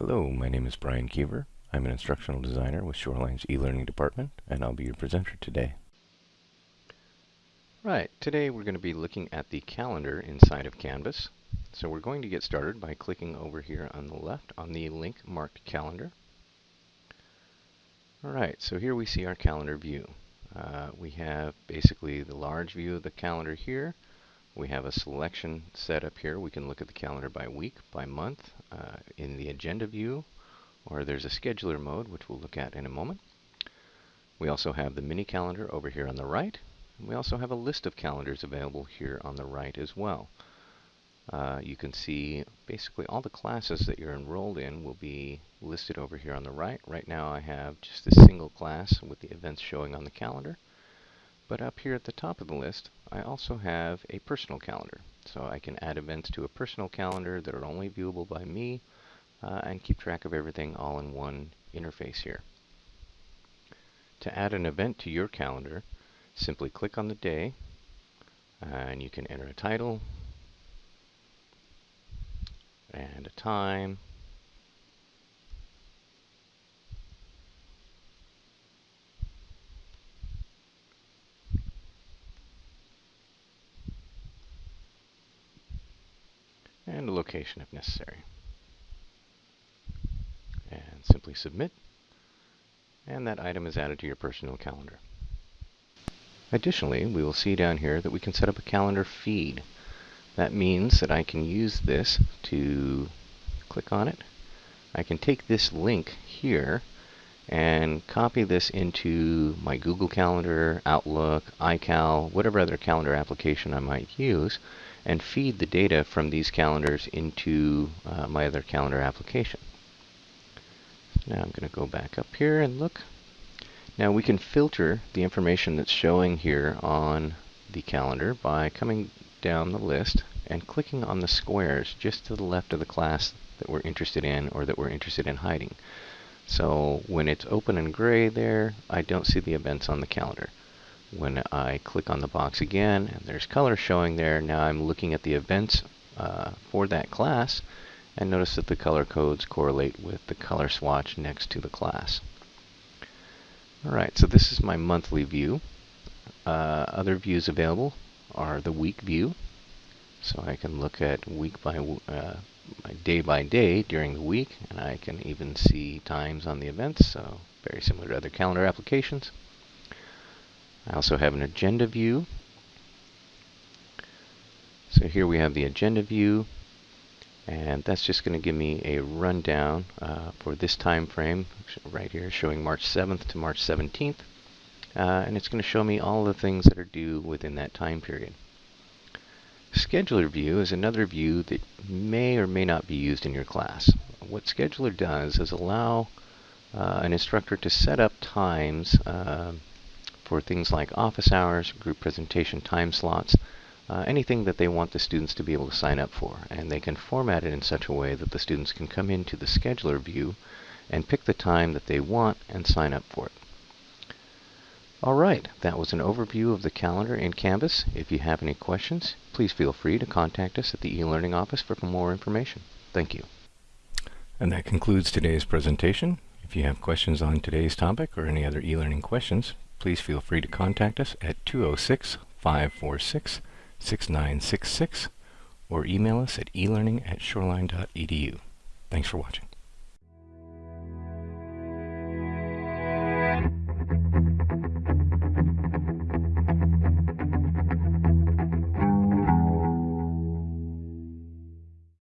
Hello, my name is Brian Keever. I'm an instructional designer with Shoreline's e-learning department, and I'll be your presenter today. Right, today we're going to be looking at the calendar inside of Canvas. So we're going to get started by clicking over here on the left on the link marked calendar. Alright, so here we see our calendar view. Uh, we have basically the large view of the calendar here. We have a selection set up here. We can look at the calendar by week, by month, uh, in the agenda view, or there's a scheduler mode, which we'll look at in a moment. We also have the mini calendar over here on the right. We also have a list of calendars available here on the right as well. Uh, you can see basically all the classes that you're enrolled in will be listed over here on the right. Right now I have just a single class with the events showing on the calendar. But up here at the top of the list, I also have a personal calendar. So I can add events to a personal calendar that are only viewable by me uh, and keep track of everything all in one interface here. To add an event to your calendar, simply click on the day and you can enter a title, and a time. And a location if necessary. And simply submit. And that item is added to your personal calendar. Additionally, we will see down here that we can set up a calendar feed. That means that I can use this to click on it. I can take this link here and copy this into my Google Calendar, Outlook, iCal, whatever other calendar application I might use, and feed the data from these calendars into uh, my other calendar application. Now I'm going to go back up here and look. Now we can filter the information that's showing here on the calendar by coming down the list and clicking on the squares just to the left of the class that we're interested in or that we're interested in hiding. So when it's open and gray there, I don't see the events on the calendar. When I click on the box again, and there's color showing there, now I'm looking at the events uh, for that class, and notice that the color codes correlate with the color swatch next to the class. Alright, so this is my monthly view. Uh, other views available are the week view. So I can look at week by uh, day by day during the week, and I can even see times on the events, so very similar to other calendar applications. I also have an agenda view. So here we have the agenda view, and that's just going to give me a rundown uh, for this time frame right here, showing March 7th to March 17th. Uh, and it's going to show me all the things that are due within that time period. Scheduler view is another view that may or may not be used in your class. What Scheduler does is allow uh, an instructor to set up times uh, for things like office hours, group presentation time slots, uh, anything that they want the students to be able to sign up for. And they can format it in such a way that the students can come into the scheduler view and pick the time that they want and sign up for it. Alright, that was an overview of the calendar in Canvas. If you have any questions, please feel free to contact us at the e-learning office for more information. Thank you. And that concludes today's presentation. If you have questions on today's topic or any other e-learning questions, please feel free to contact us at 206-546-6966 or email us at elearning at shoreline.edu. Thanks for watching.